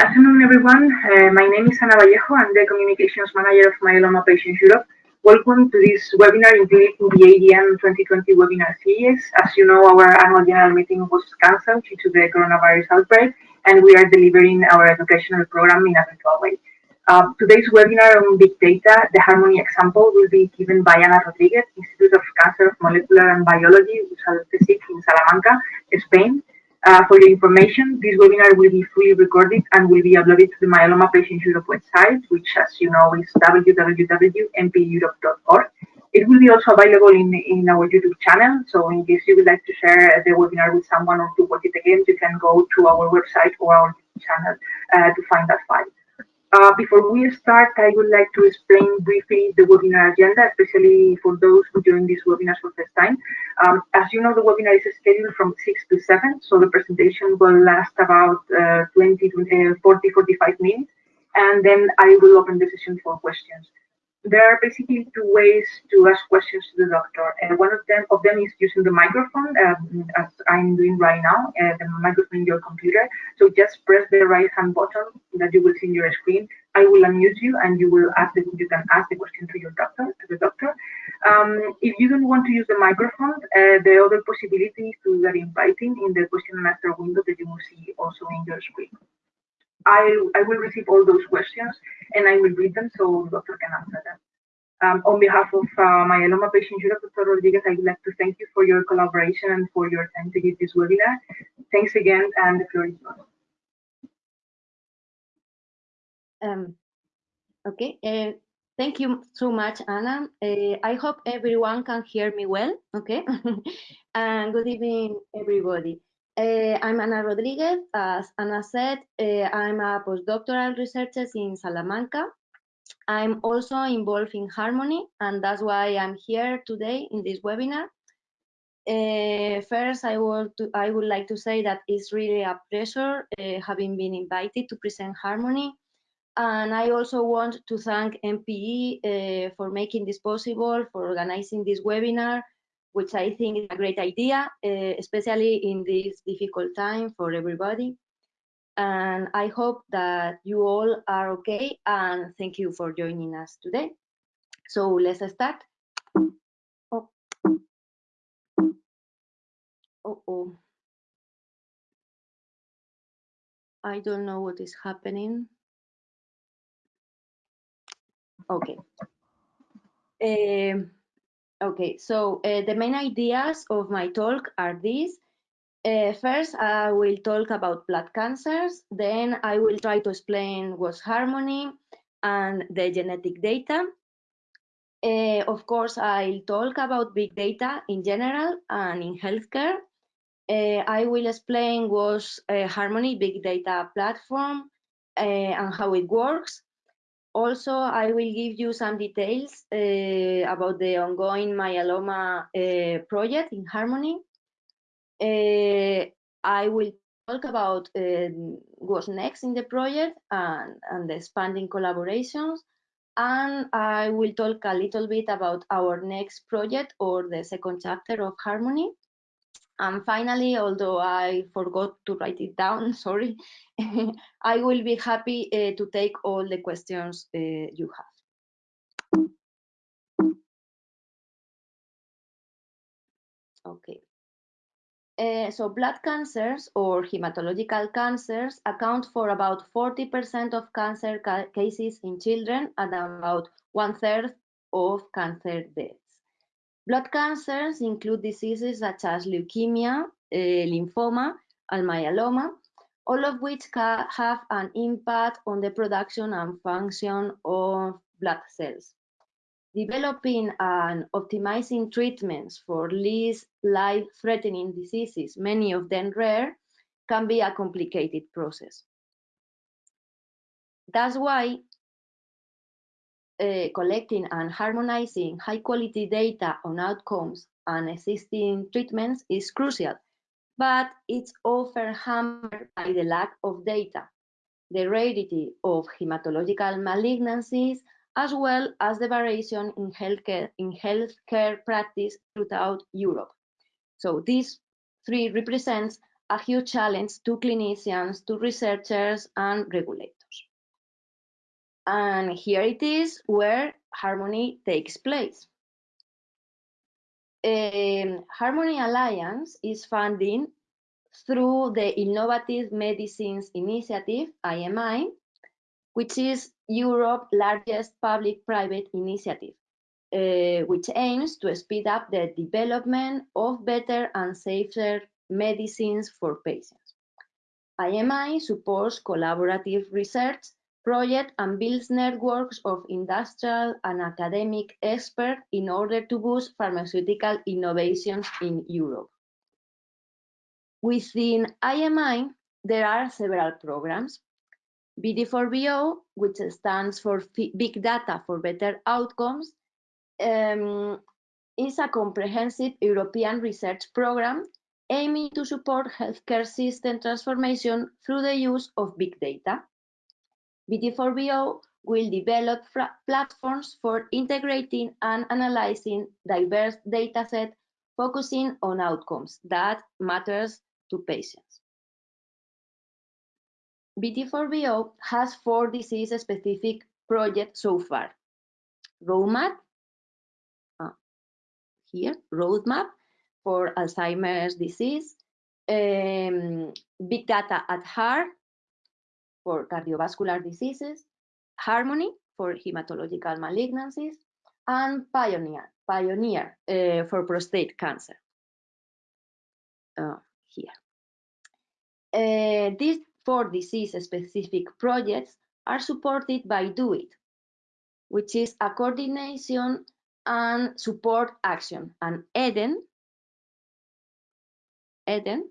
afternoon, everyone. Uh, my name is Ana Vallejo. I'm the Communications Manager of Myeloma Patients Europe. Welcome to this webinar in the, AGM 2020 webinar series. As you know, our annual general meeting was cancelled due to the coronavirus outbreak, and we are delivering our educational program in a virtual way. Uh, today's webinar on big data, the Harmony example, will be given by Ana Rodriguez, Institute of Cancer Molecular and Biology, in Salamanca, Spain. Uh, for your information, this webinar will be fully recorded and will be uploaded to the Myeloma Patients Europe website, which, as you know, is www.mpeurope.org. It will be also available in, in our YouTube channel. So in case you would like to share the webinar with someone or to watch it again, you can go to our website or our channel uh, to find that file. Uh, before we start, I would like to explain briefly the webinar agenda, especially for those who join this webinar for the first time. Um, as you know, the webinar is scheduled from 6 to 7, so the presentation will last about uh, 20, 20 uh, 40, 45 minutes, and then I will open the session for questions there are basically two ways to ask questions to the doctor. And one of them of them is using the microphone, um, as I'm doing right now, uh, the microphone in your computer. So just press the right hand button that you will see in your screen. I will unmute you, and you will ask the, you can ask the question to your doctor, to the doctor. Um, if you don't want to use the microphone, uh, the other possibility is to do that in writing in the question and answer window that you will see also in your screen. I, I will receive all those questions and I will read them so doctor can answer them. Um, on behalf of uh, myeloma patient Dr. Rodriguez, I would like to thank you for your collaboration and for your time to give this webinar. Thanks again, and the floor is yours. Um, okay, uh, thank you so much, Ana. Uh, I hope everyone can hear me well, okay? and good evening, everybody. Uh, I'm Ana Rodriguez. As Ana said, uh, I'm a postdoctoral researcher in Salamanca. I'm also involved in Harmony, and that's why I'm here today in this webinar. Uh, first, I would, to, I would like to say that it's really a pleasure having been invited to present Harmony. And I also want to thank MPE for making this possible, for organizing this webinar, which I think is a great idea, uh, especially in this difficult time for everybody. And I hope that you all are okay and thank you for joining us today. So let's start. Oh, oh, oh. I don't know what is happening. Okay. Um, Okay, so uh, the main ideas of my talk are these. Uh, first, I will talk about blood cancers. Then I will try to explain what's harmony and the genetic data. Uh, of course, I'll talk about big data in general and in healthcare. Uh, I will explain what's Harmony Big Data Platform uh, and how it works. Also, I will give you some details uh, about the ongoing myeloma uh, project in Harmony. Uh, I will talk about um, what's next in the project and, and the expanding collaborations. And I will talk a little bit about our next project or the second chapter of Harmony. And finally, although I forgot to write it down, sorry, I will be happy uh, to take all the questions uh, you have. Okay. Uh, so blood cancers or hematological cancers account for about 40% of cancer ca cases in children and about one third of cancer deaths. Blood cancers include diseases such as leukemia, uh, lymphoma, and myeloma, all of which have an impact on the production and function of blood cells. Developing and optimizing treatments for least life-threatening diseases, many of them rare, can be a complicated process. That's why uh, collecting and harmonizing high quality data on outcomes and existing treatments is crucial, but it's often hampered by the lack of data, the rarity of hematological malignancies, as well as the variation in healthcare, in healthcare practice throughout Europe. So these three represents a huge challenge to clinicians, to researchers, and regulators. And here it is where harmony takes place. Um, harmony Alliance is funding through the Innovative Medicines Initiative, IMI, which is Europe's largest public-private initiative, uh, which aims to speed up the development of better and safer medicines for patients. IMI supports collaborative research projects and builds networks of industrial and academic experts in order to boost pharmaceutical innovations in Europe. Within IMI, there are several programs. BD4BO, which stands for Big Data for Better Outcomes, um, is a comprehensive European research program aiming to support healthcare system transformation through the use of big data. BD4BO will develop platforms for integrating and analyzing diverse datasets focusing on outcomes that matters to patients. BD4BO has four disease-specific projects so far. Roadmap, uh, here, roadmap for Alzheimer's disease, um, big data at heart for cardiovascular diseases, Harmony for hematological malignancies, and Pioneer, Pioneer uh, for prostate cancer. Uh, here. Uh, these four disease-specific projects are supported by DOIT, which is a coordination and support action, and EHDEN, EHDEN,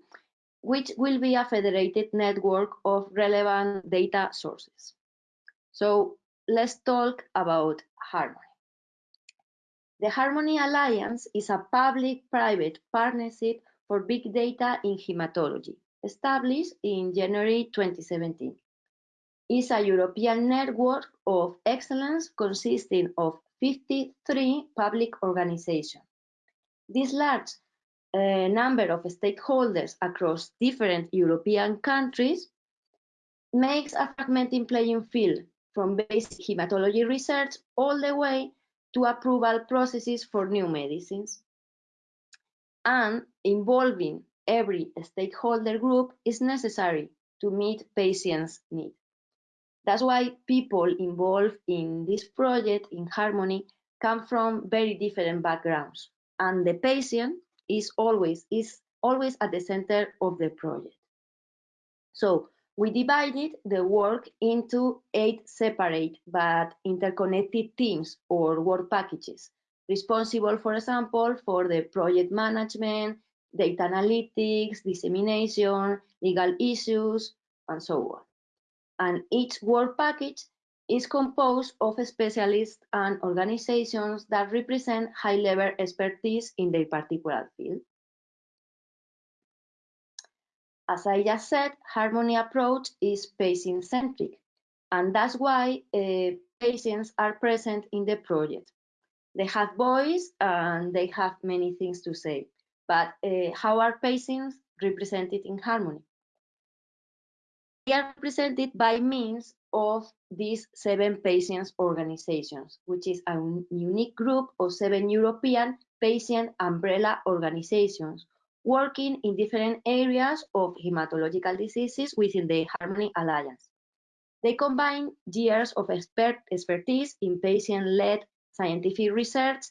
which will be a federated network of relevant data sources. So let's talk about Harmony. The Harmony Alliance is a public-private partnership for Big Data in Hematology, established in January 2017. It's a European network of excellence consisting of 53 public organizations. This large uh, number of stakeholders across different European countries makes a fragmented playing field from basic hematology research all the way to approval processes for new medicines and involving every stakeholder group is necessary to meet patients' needs. That's why people involved in this project in Harmony come from very different backgrounds, and the patient is always is always at the center of the project. So we divided the work into eight separate but interconnected teams or work packages responsible, for example, for the project management, data analytics, dissemination, legal issues, and so on. And each work package is composed of specialists and organizations that represent high-level expertise in their particular field. As I just said, Harmony approach is patient-centric, and that's why uh, patients are present in the project. They have voice and they have many things to say. But uh, how are patients represented in harmony? They are represented by means of these seven patient organizations, which is a unique group of seven European patient umbrella organizations working in different areas of hematological diseases within the Harmony Alliance. They combine years of expert expertise in patient-led scientific research,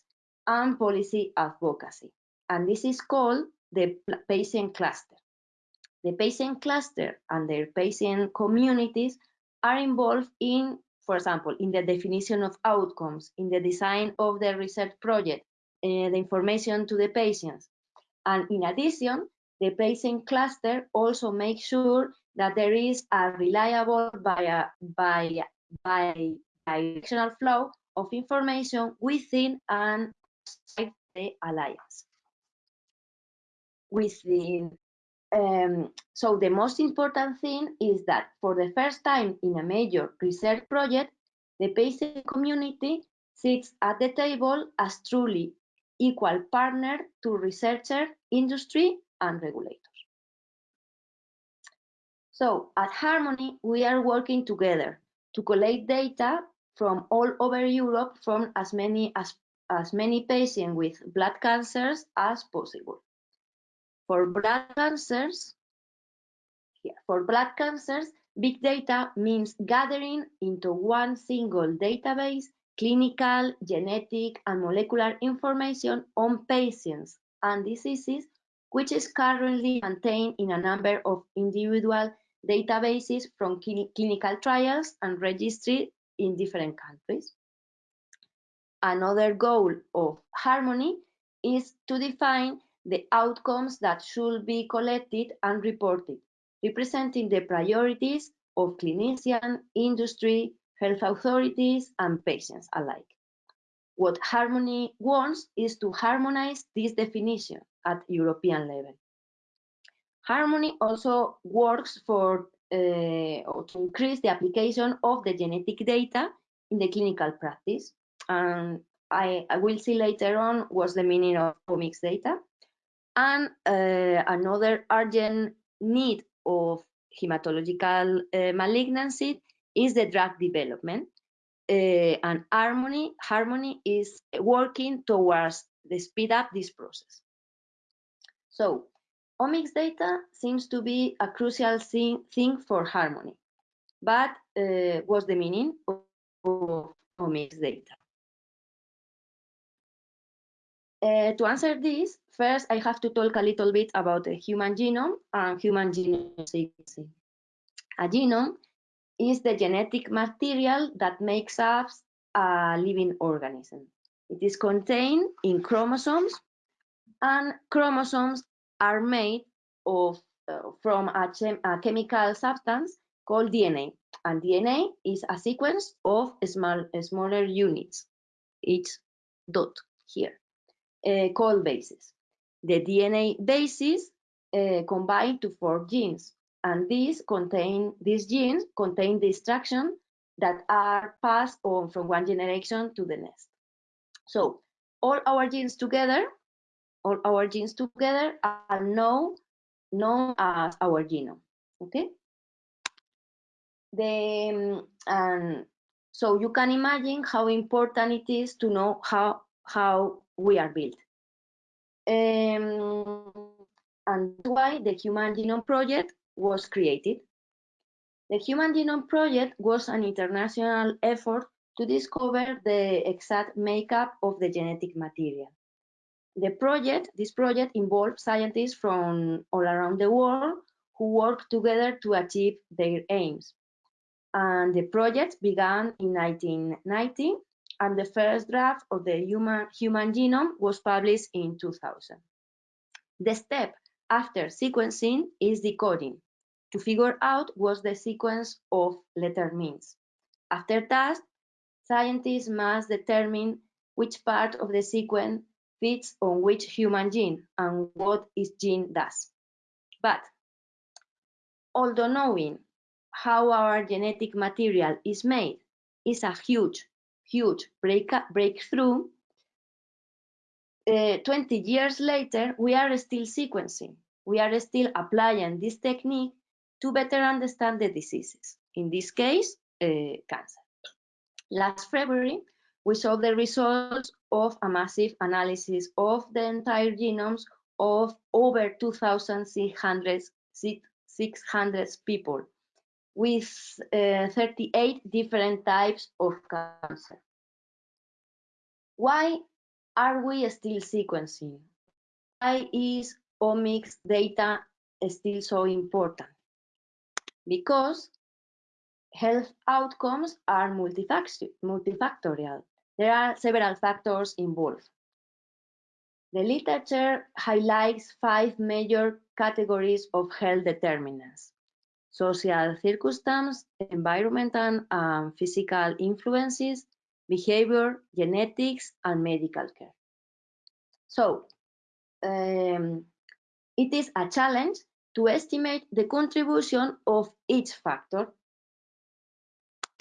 and policy advocacy. And this is called the patient cluster. The patient cluster and their patient communities are involved in, for example, in the definition of outcomes, in the design of the research project, uh, the information to the patients. And in addition, the patient cluster also makes sure that there is a reliable by, by, by directional flow of information within and outside the alliance. Within, um, so the most important thing is that for the first time in a major research project, the patient community sits at the table as truly equal partner to researcher, industry, and regulators. So at Harmony, we are working together to collect data from all over Europe from as many as, as many patients with blood cancers as possible. For blood cancers, for blood cancers, big data means gathering into one single database clinical, genetic, and molecular information on patients and diseases, which is currently maintained in a number of individual databases from clinical trials and registry in different countries. Another goal of Harmony is to define the outcomes that should be collected and reported, representing the priorities of clinicians, industry, health authorities, and patients alike. What Harmony wants is to harmonize this definition at European level. Harmony also works for uh, to increase the application of the genetic data in the clinical practice. And I, I will see later on what's the meaning of omics data. And uh, another urgent need of hematological uh, malignancy is the drug development. Uh, and Harmony, Harmony is working towards the speed up this process. So omics data seems to be a crucial thing, thing for Harmony. But uh, what's the meaning of, of omics data? Uh, to answer this, first I have to talk a little bit about the human genome and human genome sequencing. A genome is the genetic material that makes up a living organism. It is contained in chromosomes, and chromosomes are made of uh, from a, a, chemical substance called DNA. And DNA is a sequence of small, smaller units, each dot here uh, bases. The DNA bases uh, combine to form genes, and these contain these genes contain the instructions that are passed on from one generation to the next. So all our genes together, all our genes together are known known as our genome. Okay. The um, so you can imagine how important it is to know how how we are built. Um, and why the Human Genome Project was created. The Human Genome Project was an international effort to discover the exact makeup of the genetic material. The project, this project involved scientists from all around the world who worked together to achieve their aims. And the project began in 1990 and the first draft of the human, human genome was published in 2000. The step after sequencing is decoding to figure out what the sequence of letter means. After that, scientists must determine which part of the sequence fits on which human gene and what each gene does. But although knowing how our genetic material is made is a huge huge break breakthrough, uh, 20 years later, we are still sequencing. We are still applying this technique to better understand the diseases, in this case, uh, cancer. Last February, we saw the results of a massive analysis of the entire genomes of over 2,600 people with uh, 38 different types of cancer. Why are we still sequencing? Why is omics data still so important? Because health outcomes are multifactorial. There are several factors involved. The literature highlights five major categories of health determinants social circumstance, environmental and physical influences, behavior, genetics, and medical care. So, um, it is a challenge to estimate the contribution of each factor.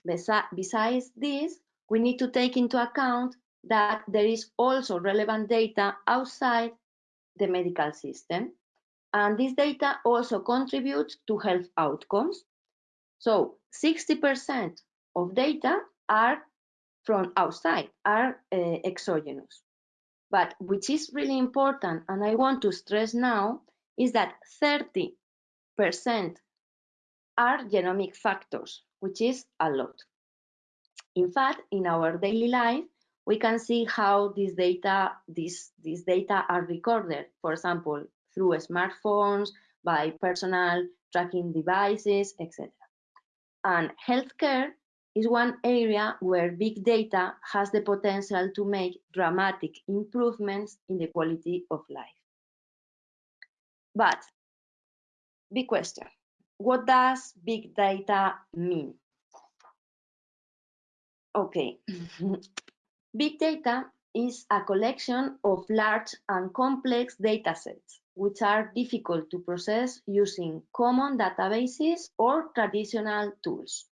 Besides this, we need to take into account that there is also relevant data outside the medical system. And this data also contributes to health outcomes. So 60% of data are from outside, are uh, exogenous. But which is really important, and I want to stress now, is that 30% are genomic factors, which is a lot. In fact, in our daily life, we can see how this data, this, this data are recorded, for example, through smartphones, by personal tracking devices, etc. And healthcare is one area where big data has the potential to make dramatic improvements in the quality of life. But, big question, what does big data mean? Okay, big data is a collection of large and complex datasets, which are difficult to process using common databases or traditional tools.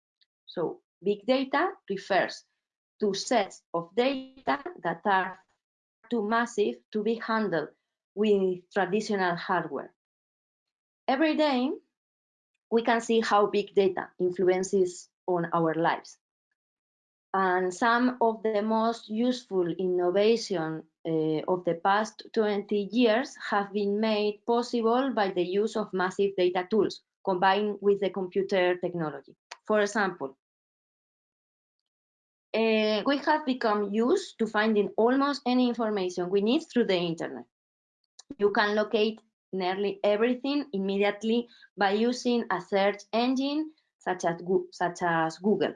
So big data refers to sets of data that are too massive to be handled with traditional hardware. Every day, we can see how big data influences on our lives. And some of the most useful innovation uh, of the past 20 years have been made possible by the use of massive data tools combined with the computer technology. For example, uh, we have become used to finding almost any information we need through the internet. You can locate nearly everything immediately by using a search engine such as, such as Google.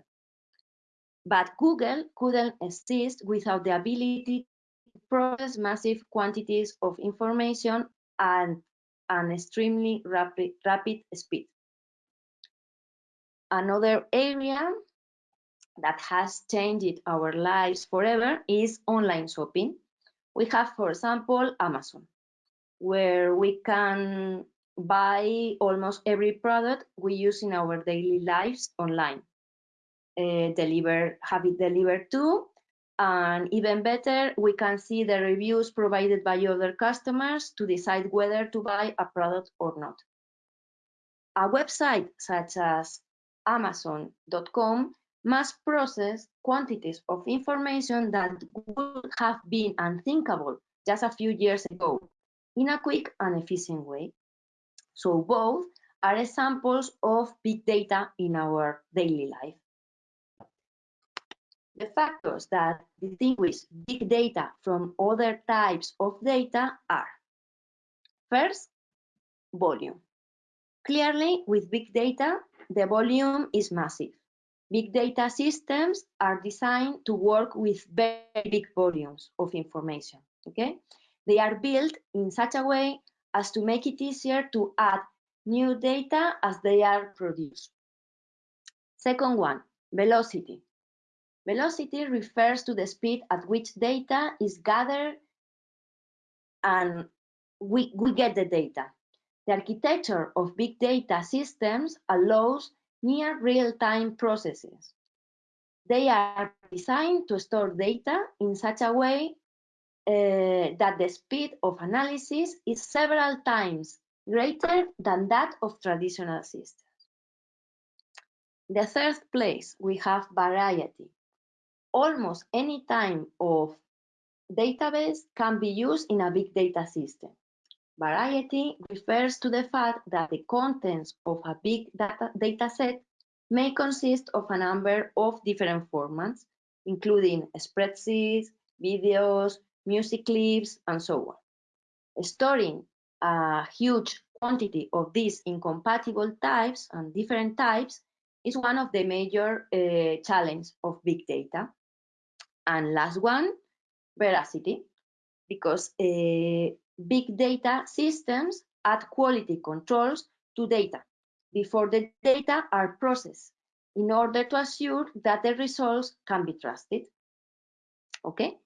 But Google couldn't exist without the ability to process massive quantities of information at an extremely rapid, rapid speed. Another area that has changed our lives forever is online shopping. We have, for example, Amazon where we can buy almost every product we use in our daily lives online. Uh, deliver, have it delivered to, and even better, we can see the reviews provided by other customers to decide whether to buy a product or not. A website such as Amazon.com must process quantities of information that would have been unthinkable just a few years ago in a quick and efficient way. So both are examples of big data in our daily life. The factors that distinguish big data from other types of data are First, volume. Clearly, with big data, the volume is massive. Big data systems are designed to work with very big volumes of information, okay? They are built in such a way as to make it easier to add new data as they are produced. Second one, velocity. Velocity refers to the speed at which data is gathered and we, we get the data. The architecture of big data systems allows near real-time processes. They are designed to store data in such a way uh, that the speed of analysis is several times greater than that of traditional systems. The third place, we have variety. Almost any time of database can be used in a big data system. Variety refers to the fact that the contents of a big data, data set may consist of a number of different formats, including spreadsheets, videos, music clips, and so on. Storing a huge quantity of these incompatible types and different types is one of the major uh, challenges of big data. And last one, veracity, because uh, big data systems add quality controls to data before the data are processed in order to assure that the results can be trusted. Okay,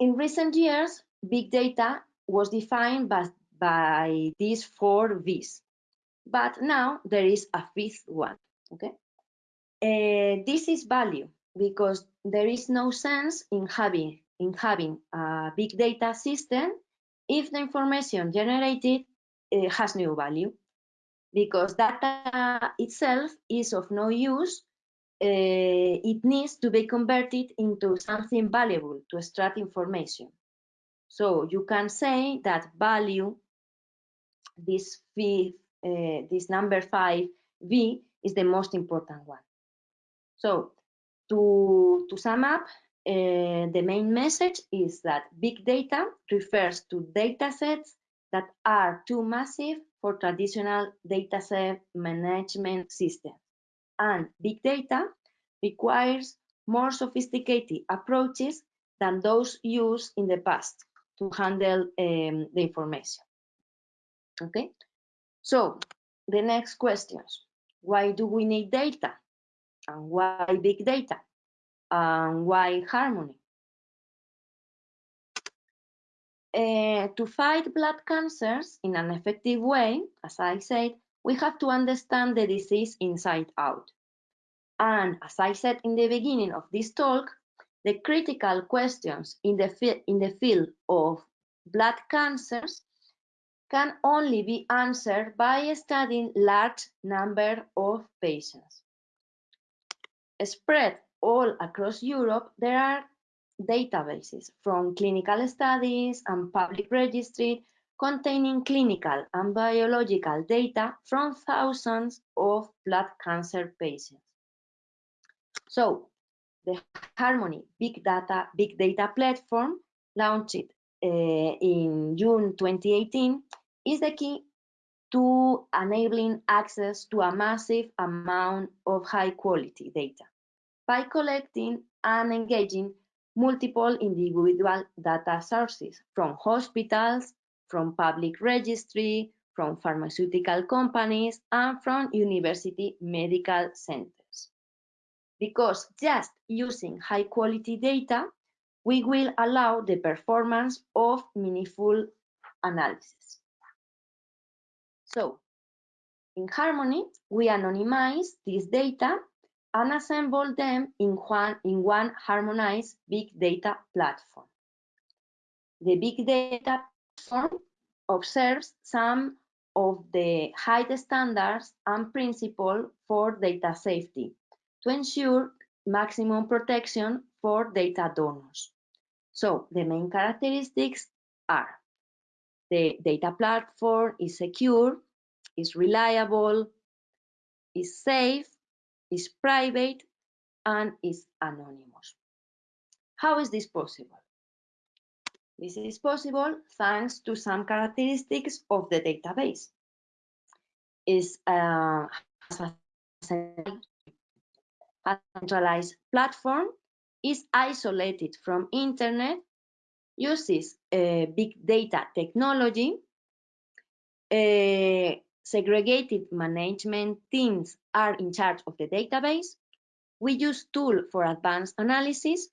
in recent years, big data was defined by, by these four V's, but now there is a fifth one, okay? Uh, this is value because there is no sense in having, in having a big data system if the information generated uh, has no value because data itself is of no use. Uh, it needs to be converted into something valuable to extract information. So you can say that value, this v, uh, this number five v is the most important one. So to, to sum up, uh, the main message is that big data refers to data sets that are too massive for traditional dataset management systems. And big data requires more sophisticated approaches than those used in the past to handle um, the information. Okay, so the next questions. Why do we need data? And why big data? and why harmony? Uh, to fight blood cancers in an effective way, as I said, we have to understand the disease inside out. And as I said in the beginning of this talk, the critical questions in the, in the field of blood cancers can only be answered by studying large number of patients. Spread all across Europe, there are databases from clinical studies and public registry containing clinical and biological data from thousands of blood cancer patients. So the Harmony Big Data Big Data platform launched uh, in June 2018 is the key to enabling access to a massive amount of high quality data by collecting and engaging multiple individual data sources from hospitals, from public registry, from pharmaceutical companies, and from university medical centers. Because just using high quality data, we will allow the performance of meaningful analysis. So, in Harmony, we anonymize this data and assemble them in one, in one harmonized big data platform. The big data platform observes some of the high standards and principles for data safety to ensure maximum protection for data donors. So the main characteristics are the data platform is secure, is reliable, is safe, is private, and is anonymous. How is this possible? This is possible thanks to some characteristics of the database. Is uh, a centralized platform, is isolated from internet, uses uh, big data technology, uh, segregated management teams are in charge of the database. We use tool for advanced analysis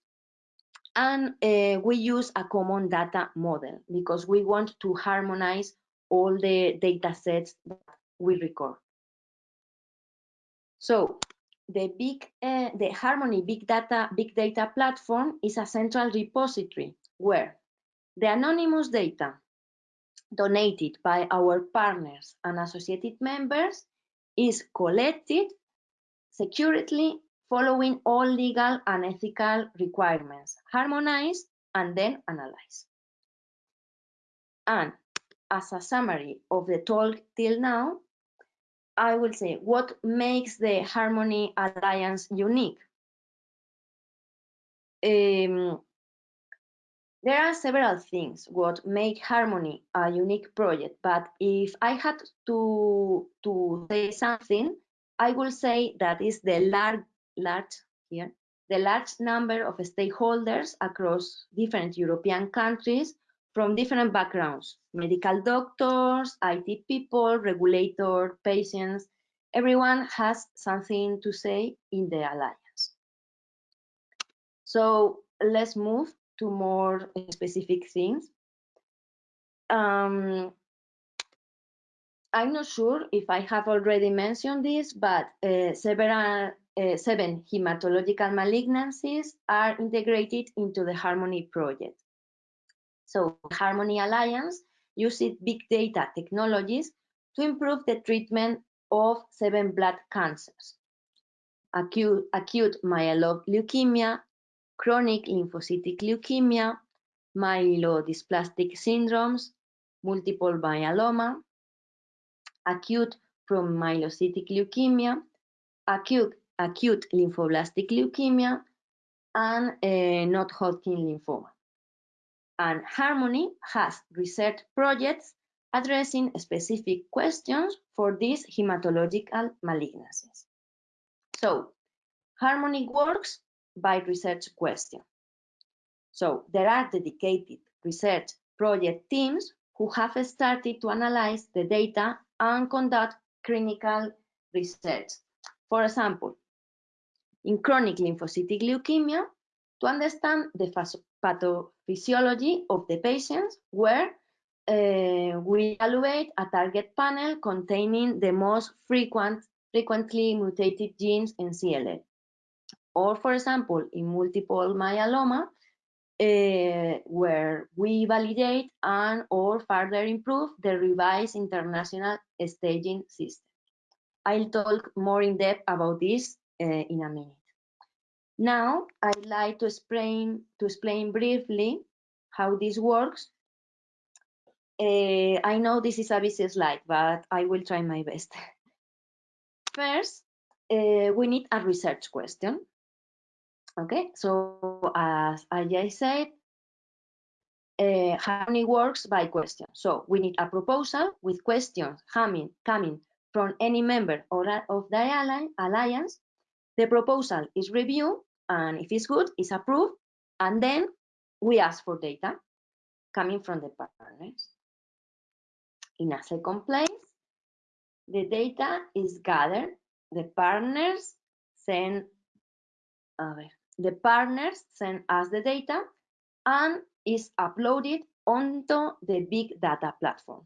and uh, we use a common data model because we want to harmonize all the data sets that we record. So the big, uh, the Harmony Big Data Big Data platform is a central repository where the anonymous data donated by our partners and associated members is collected securely following all legal and ethical requirements, harmonized, and then analyzed. And as a summary of the talk till now, I will say what makes the Harmony Alliance unique. Um, there are several things what make Harmony a unique project, but if I had to, to say something, I will say that is the large, large here, the large number of stakeholders across different European countries from different backgrounds, medical doctors, IT people, regulator, patients, everyone has something to say in the alliance. So let's move to more specific things. Um, I'm not sure if I have already mentioned this, but uh, several, uh, seven hematological malignancies are integrated into the Harmony project. So Harmony Alliance uses big data technologies to improve the treatment of seven blood cancers, acute, acute myeloid leukemia, chronic lymphocytic leukemia, myelodysplastic syndromes, multiple myeloma, acute promyelocytic leukemia, acute, acute lymphoblastic leukemia, and uh, not Hodgkin lymphoma. And Harmony has research projects addressing specific questions for these hematological malignancies. So, Harmony works by research question. So, there are dedicated research project teams who have started to analyze the data and conduct clinical research. For example, in chronic lymphocytic leukemia, to understand the pathophysiology of the patients, where uh, we evaluate a target panel containing the most frequent, frequently mutated genes in CLL. Or, for example, in multiple myeloma, uh, where we validate and or further improve the revised international staging system. I'll talk more in depth about this uh, in a minute. Now, I'd like to explain, to explain briefly how this works uh, I know this is a busy slide, but I will try my best. First, we need a research question. Okay, so as I said, uh, Harmony works by question. So we need a proposal with questions coming, coming from any member or of the alliance. The proposal is reviewed, and if it's good, it's approved, and then we ask for data coming from the partners. In a second place, the data is gathered. The partners send, the partners send us the data and is uploaded onto the big data platform.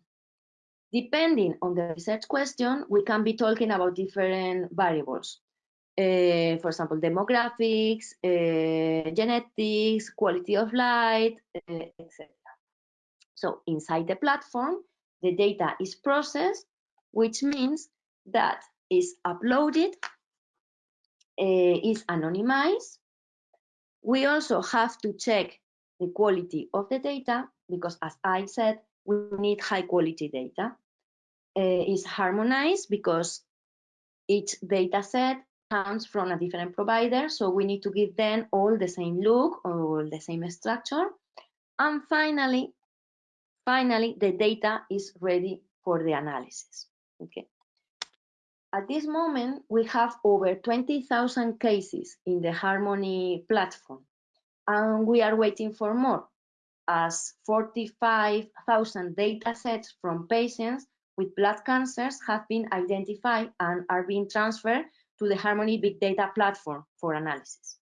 Depending on the research question, we can be talking about different variables. Uh, for example, demographics, uh, genetics, quality of light, uh, eh, etc. So inside the platform, the data is processed, which means that is uploaded, is anonymized. We also have to check the quality of the data because as I said, we need high quality data. Uh, is harmonized because each data set comes from a different provider, so we need to give them all the same look or the same structure. And finally, Finally, the data is ready for the analysis. Okay. At this moment, we have over 20,000 cases in the Harmony platform, and we are waiting for more, as 45,000 data sets from patients with blood cancers have been identified and are being transferred to the Harmony Big Data platform for analysis.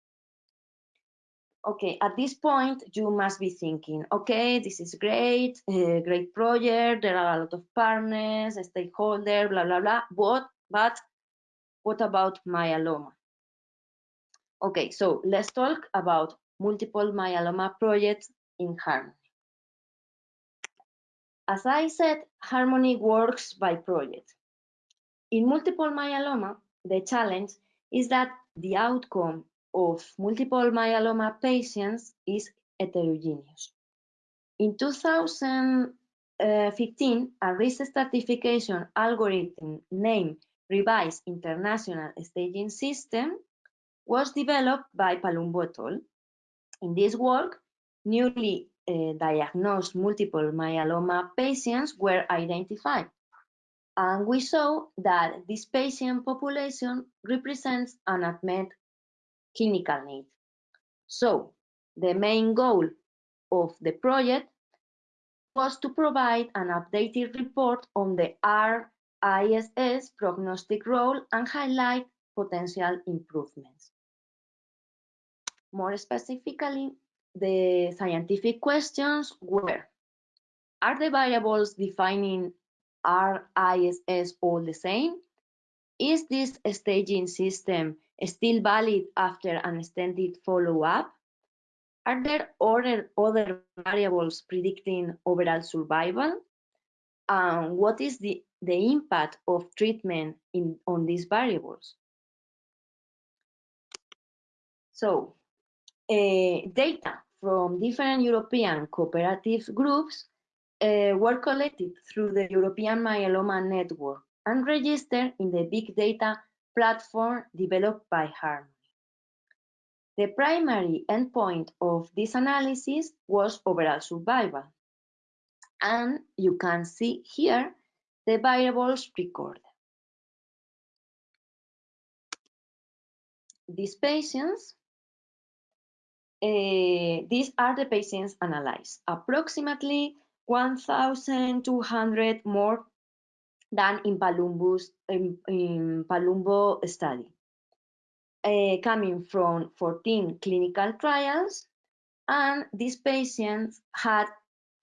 Okay, at this point, you must be thinking, okay, this is great, uh, great project, there are a lot of partners, stakeholders, blah, blah, blah, but, but what about myeloma? Okay, so let's talk about multiple myeloma projects in Harmony. As I said, Harmony works by project. In multiple myeloma, the challenge is that the outcome of multiple myeloma patients is heterogeneous. In 2015, a risk stratification algorithm named Revised International Staging System was developed by Palumbo et al. In this work, newly uh, diagnosed multiple myeloma patients were identified. And we saw that this patient population represents an unmet clinical need. So the main goal of the project was to provide an updated report on the RISS prognostic role and highlight potential improvements. More specifically, the scientific questions were, are the variables defining RISS all the same? Is this staging system still valid after an extended follow-up? Are there other, other variables predicting overall survival? And what is the, the impact of treatment in, on these variables. So uh, data from different European cooperative groups uh, were collected through the European Myeloma Network and registered in the big data platform developed by Harmony. The primary endpoint of this analysis was overall survival. And you can see here the variables recorded. These patients, uh, these are the patients analyzed. Approximately 1,200 more than in Palumbo's in, in Palumbo study, uh, coming from 14 clinical trials, and these patients had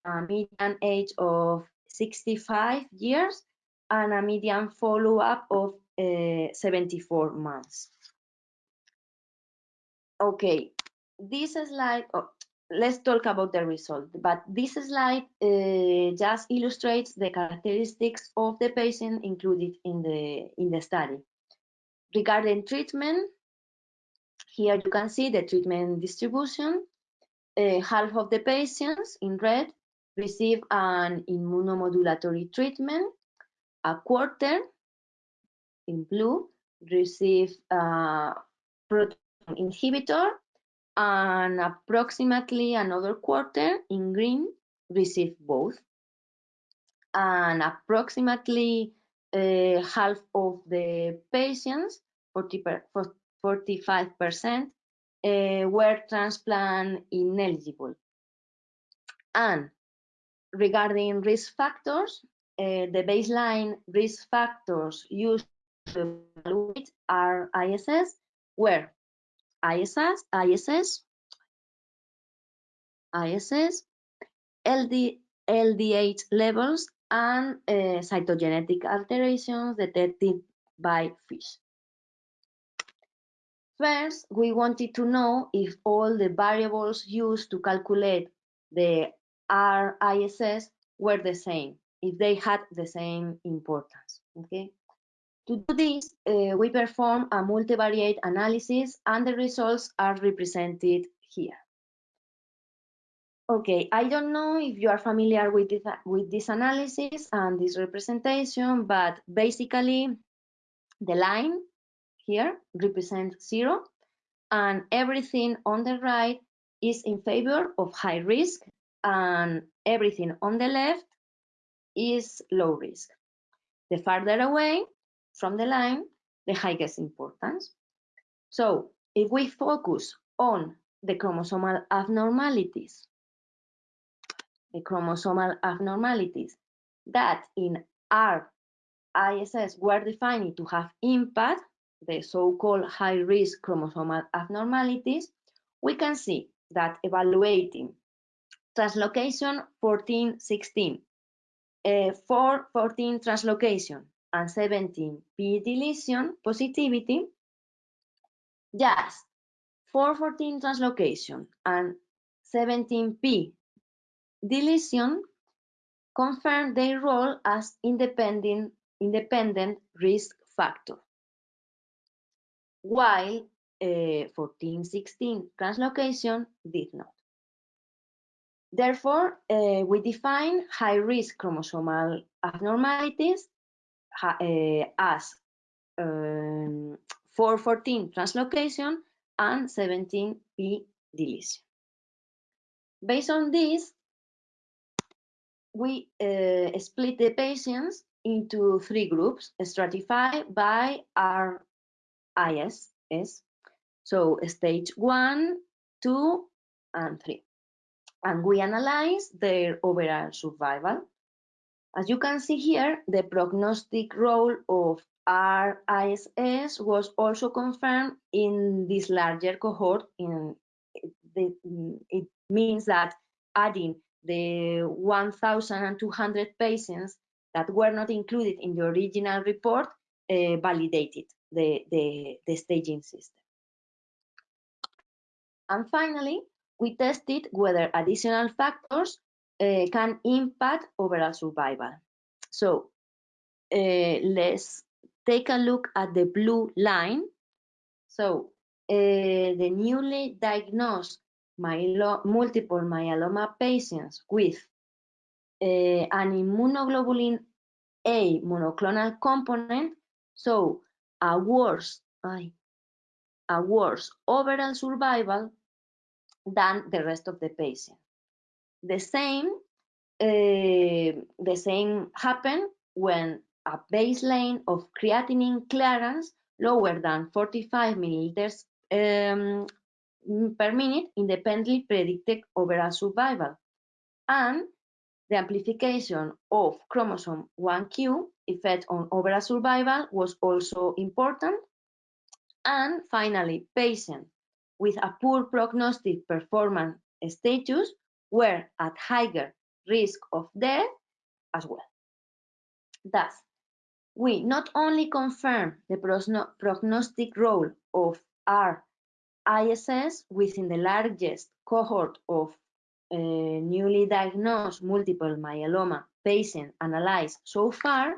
a median age of 65 years and a median follow-up of uh, 74 months. Okay, this slide, oh, let's talk about the result. But this slide uh, just illustrates the characteristics of the patient included in the, in the study. Regarding treatment, here you can see the treatment distribution. Uh, half of the patients in red receive an immunomodulatory treatment. A quarter in blue receive a proteasome inhibitor and approximately another quarter in green receive both. And approximately uh, half of the patients, 45%, uh, were transplant ineligible. And regarding risk factors, uh, the baseline risk factors used to evaluate R-ISS where ISS, ISS, ISS, LD, LDH levels, and uh, cytogenetic alterations detected by FISH. First, we wanted to know if all the variables used to calculate the RISS were the same, if they had the same importance. Okay. To do this, uh, we perform a multivariate analysis and the results are represented here. Okay, I don't know if you are familiar with this, with this analysis and this representation, but basically the line here represents zero and everything on the right is in favor of high risk and everything on the left is low risk. The farther away from the line, the highest importance. So if we focus on the chromosomal abnormalities, the chromosomal abnormalities that in our ISS were defined to have impact, the so-called high-risk chromosomal abnormalities, we can see that evaluating translocation 1416, uh, 414 translocation, and 17 p deletion positivity, just. 414 translocation and 17p deletion. Confirm their role as independent, independent risk factor, while uh, 1416 translocation did not. Therefore, uh, we define high-risk chromosomal abnormalities uh, as um, 414 translocation and 17p deletion. Based on this, we uh, split the patients into three groups stratified by RIS, so stage one, two, and three. And we analyze their overall survival as you can see here, the prognostic role of RISS was also confirmed in this larger cohort. In the, it means that adding the 1,200 patients that were not included in the original report uh, validated the, the, the staging system. And finally, we tested whether additional factors uh, can impact overall survival. So uh, let's take a look at the blue line. So uh, the newly diagnosed myelo multiple myeloma patients with an immunoglobulin A monoclonal component, so a worse, a worse overall survival than the rest of the patient. The same, uh, the same happened when a baseline of creatinine clearance lower than 45 milliliters um, per minute independently predicted overall survival. And the amplification of chromosome 1q effect on overall survival was also important. And finally, patients with a poor prognostic performance status were at higher risk of death as well. Thus, we not only confirm the prognostic role of R-ISS within the largest cohort of uh, newly diagnosed multiple myeloma patients analyzed so far,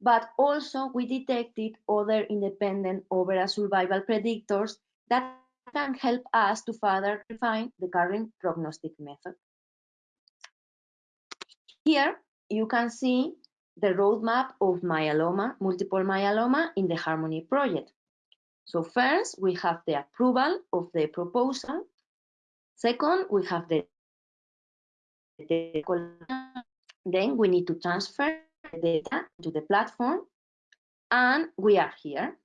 but also we detected other independent overall survival predictors that can help us to further refine the current prognostic method. Here you can see the roadmap of myeloma, multiple myeloma in the Harmony project. So first, we have the approval of the proposal. Second, we have the then we need to transfer the data to the platform and we are here.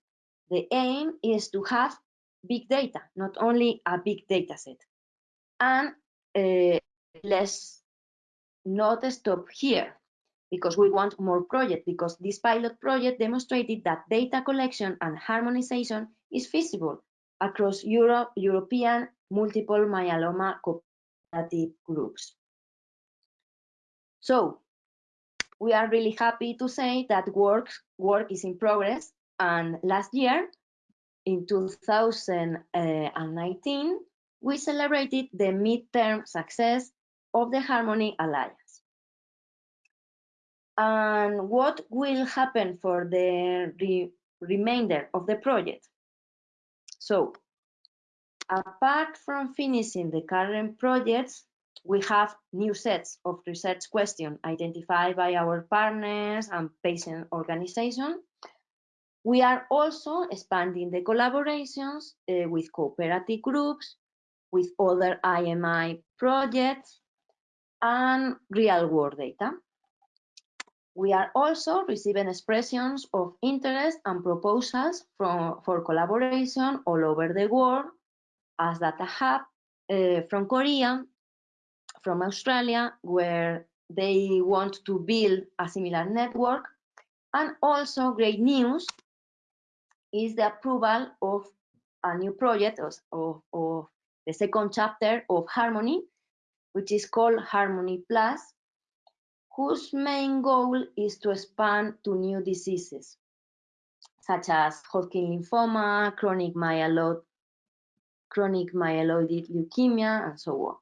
The aim is to have big data, not only a big data set. And uh, let's not stop here because we want more projects because this pilot project demonstrated that data collection and harmonization is feasible across Europe, European multiple myeloma cooperative groups. So we are really happy to say that work, work is in progress and last year in 2019 we celebrated the midterm success of the Harmony Alliance. And what will happen for the re remainder of the project? So, apart from finishing the current projects, we have new sets of research questions identified by our partners and patient organizations. We are also expanding the collaborations uh, with cooperative groups, with other IMI projects, and real-world data. We are also receiving expressions of interest and proposals from, for collaboration all over the world as Data Hub uh, from Korea, from Australia, where they want to build a similar network. And also great news is the approval of a new project of, of, the second chapter of Harmony, which is called Harmony Plus, whose main goal is to expand to new diseases, such as Hodgkin lymphoma, chronic myeloid, chronic myeloid leukemia, and so on.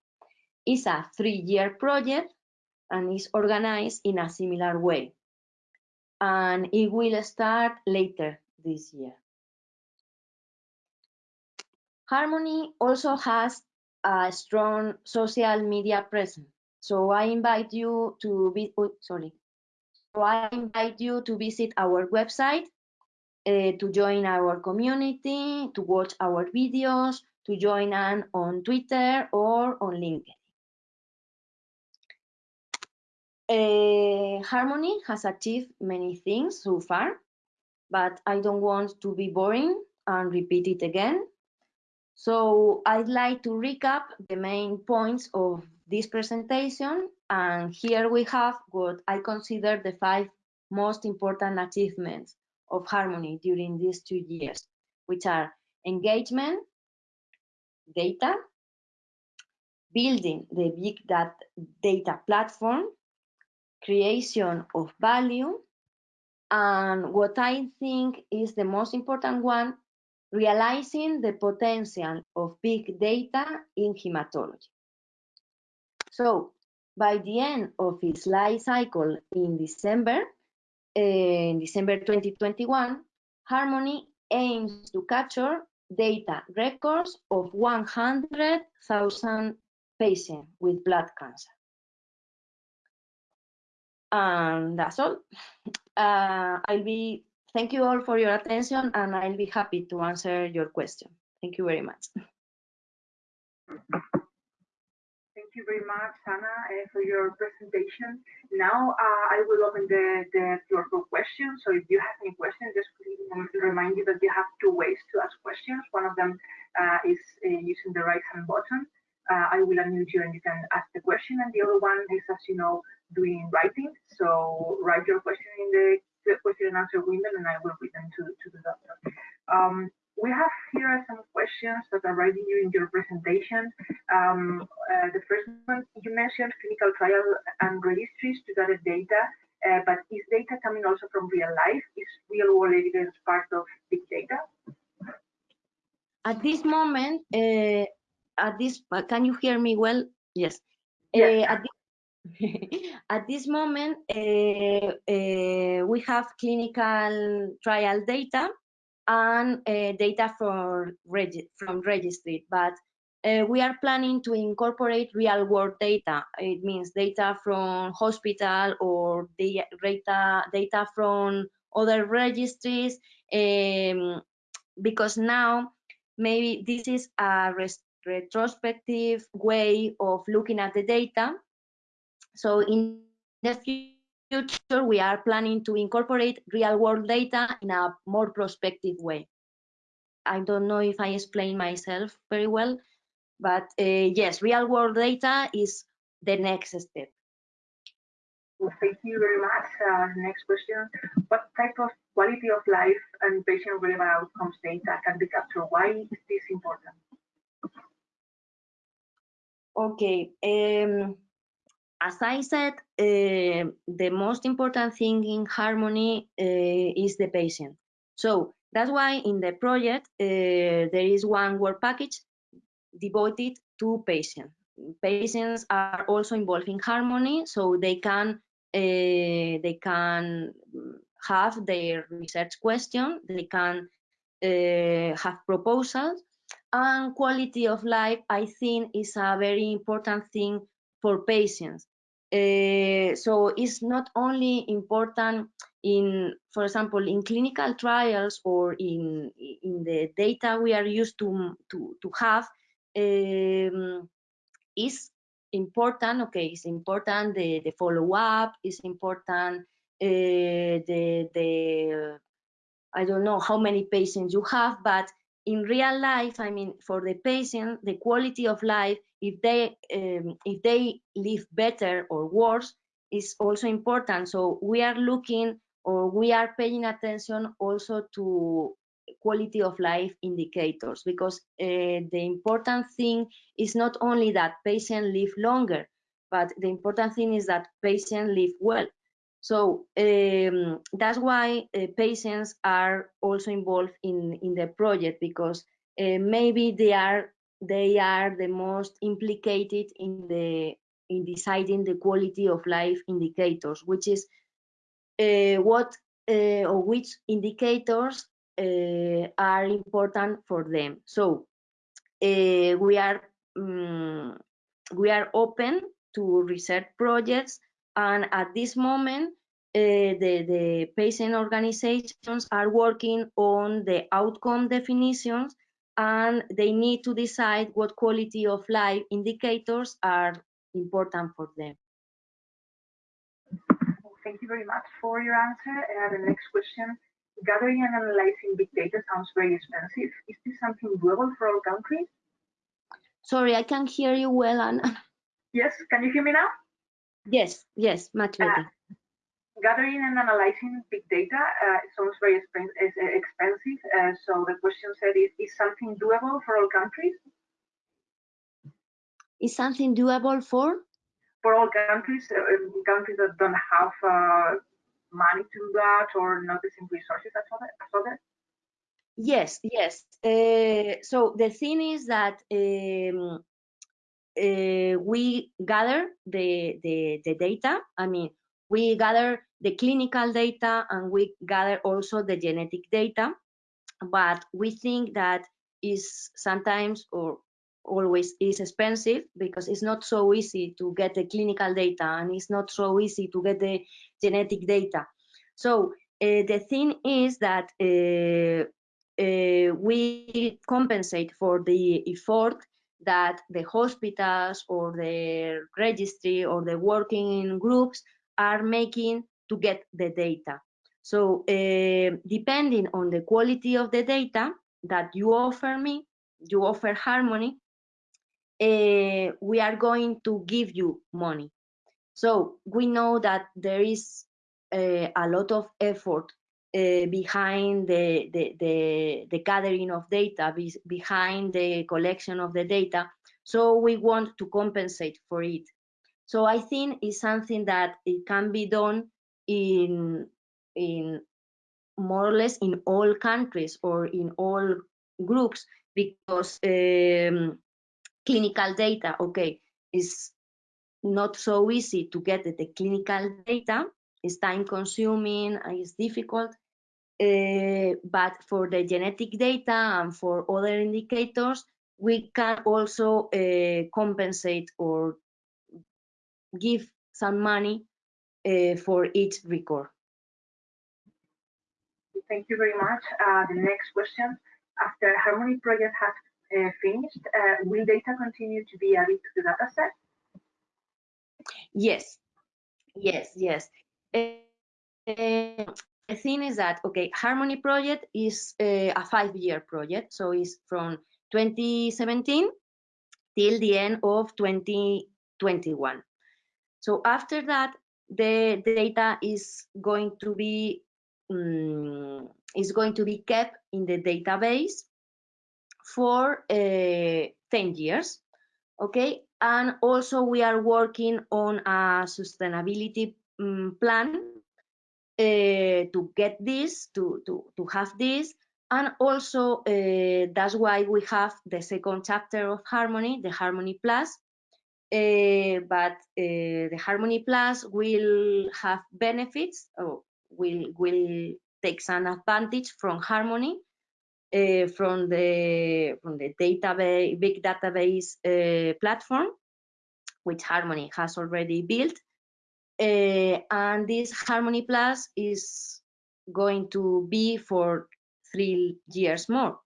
It's a three-year project and is organized in a similar way. And it will start later this year. Harmony also has a strong social media presence. So I invite you to be, oh, sorry. So I invite you to visit our website, uh, to join our community, to watch our videos, to join us on Twitter or on LinkedIn. Uh, Harmony has achieved many things so far, but I don't want to be boring and repeat it again. So I'd like to recap the main points of this presentation. And here we have what I consider the five most important achievements of Harmony during these two years, which are engagement, data, building the big data platform, creation of value, and what I think is the most important one, realizing the potential of big data in hematology. So By the end of its life cycle in December, eh, in December 2021, Harmony aims to capture data records of 100,000 patients with blood cancer. And that's all. Uh, I'll be, thank you all for your attention and I'll be happy to answer your question. Thank you very much. Thank you very much, Ana, uh, for your presentation. Now uh, I will open the, the floor for questions. So if you have any questions, just remind you that you have two ways to ask questions. One of them uh, is uh, using the right hand button. Uh, I will unmute you and you can ask the question. And the other one is, as you know, doing writing. So write your question in the, question and answer window and I will read them to, to the doctor. Um, we have here some questions that are writing during your presentation. Um, uh, the first one, you mentioned clinical trial and registries to gather data, uh, but is data coming also from real life? Is real world evidence part of big data? At this moment, uh, at this, can you hear me well? Yes. yes. Uh, at, this, at, this, moment, uh, uh, we have clinical trial data and uh, data from, regi from registry, but uh, we are planning to incorporate real world data. It means data from hospital or data, data from other registries, um, because now maybe this is a retrospective way of looking at the data. So in the future, we are planning to incorporate real world data in a more prospective way. I don't know if I explain myself very well, but uh, yes, real world data is the next step. Well, thank you very much. Uh, next question. What type of quality of life and patient relevant outcomes data can be captured? Why is this important? Okay. Um, as I said, uh, the most important thing in Harmony uh, is the patient. So that's why in the project, uh, there is one work package devoted to patients. Patients are also involved in Harmony, so they can they can have their research question, they can have proposals, and quality of life, I think, is a very important thing for patients. Uh, so it's not only important in, for example, in clinical trials or in in the data we are used to to, to have, um, is important. Okay, it's important the the follow up. It's important uh, the the I don't know how many patients you have, but in real life, I mean, for the patient, the quality of life, if they um, if they live better or worse, is also important. So we are looking or we are paying attention also to quality of life indicators because uh, the important thing is not only that patient live longer, but the important thing is that patient live well. So um, that's why uh, patients are also involved in, in the project because uh, maybe they are they are the most implicated in the in deciding the quality of life indicators, which is uh, what uh, or which indicators uh, are important for them. So uh, we are um, we are open to research projects and at this moment, uh, the, the patient organizations are working on the outcome definitions and they need to decide what quality of life indicators are important for them. Thank you very much for your answer. Uh, the next question, gathering and analyzing big data sounds very expensive. Is this something doable for all countries? Sorry, I can't hear you well, Ana. Yes, can you hear me now? Yes, yes, much better. Uh, gathering and analyzing big data uh, sounds very expensive. Uh, so the question said, is, is something doable for all countries? Is something doable for? For all countries, uh, countries that don't have uh, money to do that or not the same resources as others? Yes, yes. Uh, so the thing is that um, uh, we gather the, the, the data. I mean, we gather the clinical data and we gather also the genetic data. But we think that is sometimes or always is expensive because it's not so easy to get the clinical data and it's not so easy to get the genetic data. So uh, the thing is that uh, uh, we compensate for the effort that the hospitals or the registry or the working groups are making to get the data. So uh, depending on the quality of the data that you offer me, you offer Harmony, uh, we are going to give you money. So we know that there is uh, a lot of effort uh, behind the, the, the, the, gathering of data, be, behind the collection of the data. So we want to compensate for it. So I think it's something that it can be done in, in more or less in all countries or in all groups because um, clinical data, okay, is not so easy to get the clinical data. It's time consuming it's difficult. Uh, but for the genetic data and for other indicators, we can also uh, compensate or give some money uh, for each record. Thank you very much. Uh, the next question. After Harmony project has uh, finished, uh, will data continue to be added to the dataset? Yes, yes, yes. The thing is that, okay, Harmony project is uh, a five-year project, so it's from 2017 till the end of 2021. So after that, the data is going to be um, is going to be kept in the database for uh, 10 years okay and also we are working on a sustainability um, plan uh, to get this to, to to have this. And also uh, that's why we have the second chapter of harmony the harmony plus. Uh, but the harmony plus will have benefits or will will take some advantage from harmony from the from the database big database platform, which Harmony has already built, uh, and this Harmony Plus is going to be for three years more.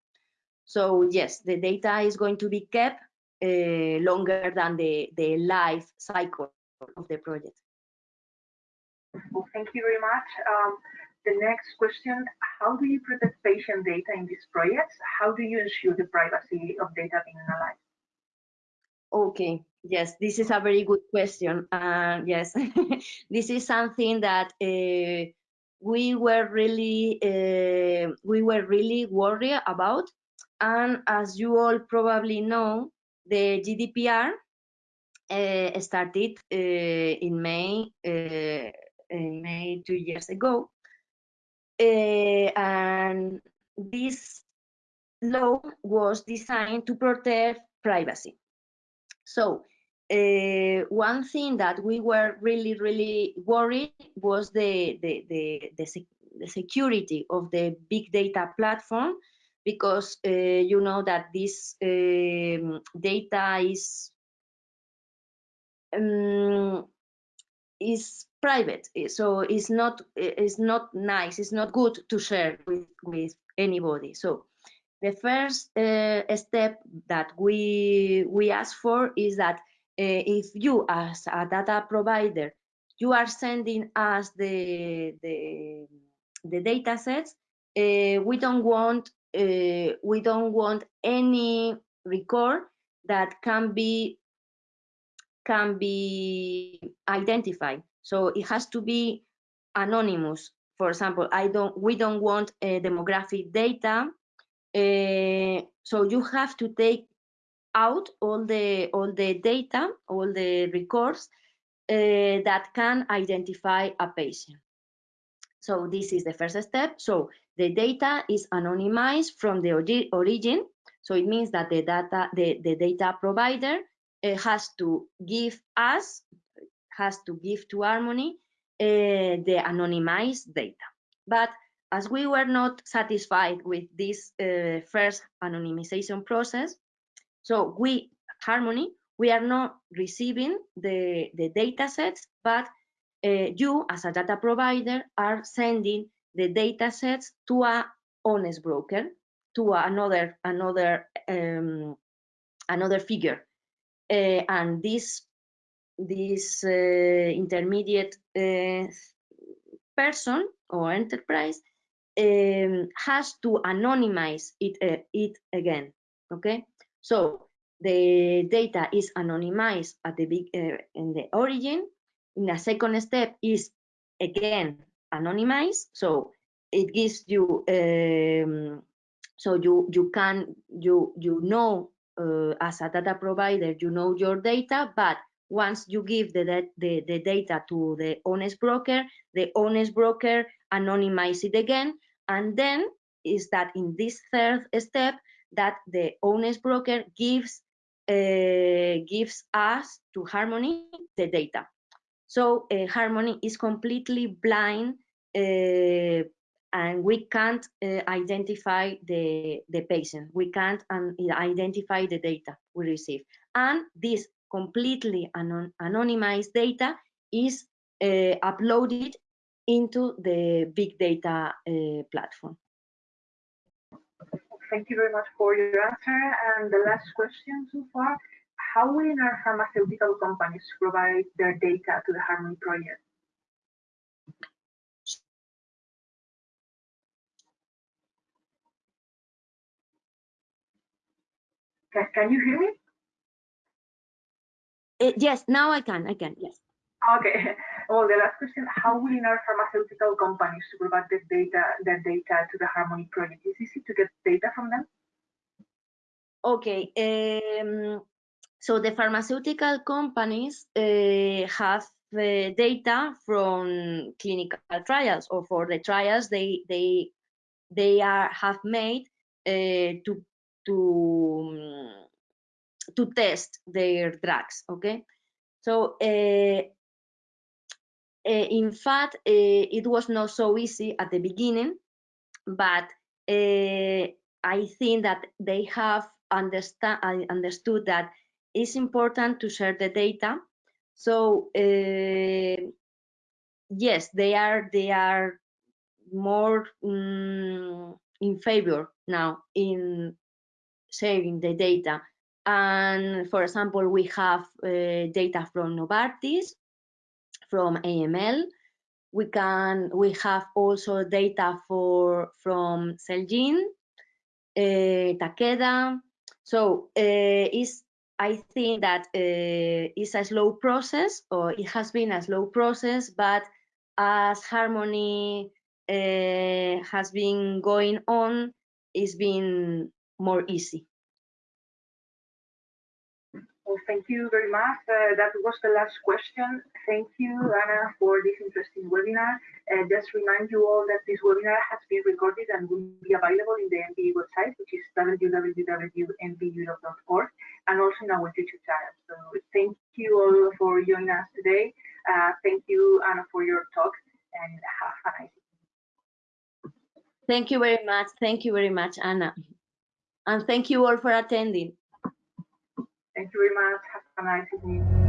So yes, the data is going to be kept uh, longer than the the life cycle of the project. Well, thank you very much. Um, the next question, how do you protect patient data in these projects? How do you ensure the privacy of data being analyzed? Okay, yes, this is a very good question. Uh, yes, this is something that uh, we were really uh, we were really worried about. And as you all probably know, the GDPR uh, started uh, in May uh, in May two years ago, and this law was designed to protect privacy. So uh, one thing that we were really, really worried was the, the, the, the, sec the security of the big data platform because uh, you know that this um, data is um, is private. So it's not it's not nice. It's not good to share with with anybody. So the first uh, step that we we ask for is that uh, if you as a data provider you are sending us the the, the data sets uh, we don't want we don't want any record that can be can be identified. So it has to be anonymous. For example, I don't, we don't want demographic data. Uh, so you have to take out all the all the data, all the records uh, that can identify a patient. So this is the first step. So the data is anonymized from the origin. So it means that the data, the, the data provider uh, has to give us, has to give to Harmony the anonymized data. But as we were not satisfied with this uh, first anonymization process, so we, Harmony, we are not receiving the, the data sets, but uh, you as a data provider are sending the data sets to a honest broker, to another another um, another figure, uh, and this this uh, intermediate uh, person or enterprise um, has to anonymize it uh, it again. Okay, so the data is anonymized at the big uh, in the origin. In the second step is again anonymized, so it gives you um, so you you can you you know uh, as a data provider you know your data, but once you give the, the, the data to the honest broker, the honest broker anonymize it again, and then is that in this third step that the honest broker gives uh, gives us to Harmony the data. So uh, Harmony is completely blind uh, and we can't uh, identify the, the patient. We can't um, identify the data we receive. And this completely anon anonymized data is uh, uploaded into the big data uh, platform. Thank you very much for your answer. And the last question so far, how will our pharmaceutical companies provide their data to the Harmony project? Can, can you hear me? Uh, yes, now I can, I can, yes. Okay. Well, the last question, how will in our pharmaceutical companies provide the data, their data to the Harmony project? Is it easy to get data from them? Okay. Um, so the pharmaceutical companies uh, have uh, data from clinical trials or for the trials they they they are have made uh, to to to test their drugs okay so uh, uh, in fact uh, it was not so easy at the beginning but i think that they have understand understood that it's important to share the data so yes they are they are more um, in favor now in sharing the data. And for example, we have uh, data from Novartis, from AML. We can we have also data for from Celgene, uh, Takeda. So uh, I think that uh, it's a slow process, or it has been a slow process, but as Harmony uh, has been going on, it's been more easy. Well, thank you very much. Uh, that was the last question. Thank you, Ana, for this interesting webinar. Uh, just remind you all that this webinar has been recorded and will be available in the NV website, which is www.nveurope.org, and also in our YouTube channel. So thank you all for joining us today. Uh, thank you, Ana, for your talk, and have a nice evening. Thank you very much. Thank you very much, Ana. And thank you all for attending. Thank you very much. Have a nice evening.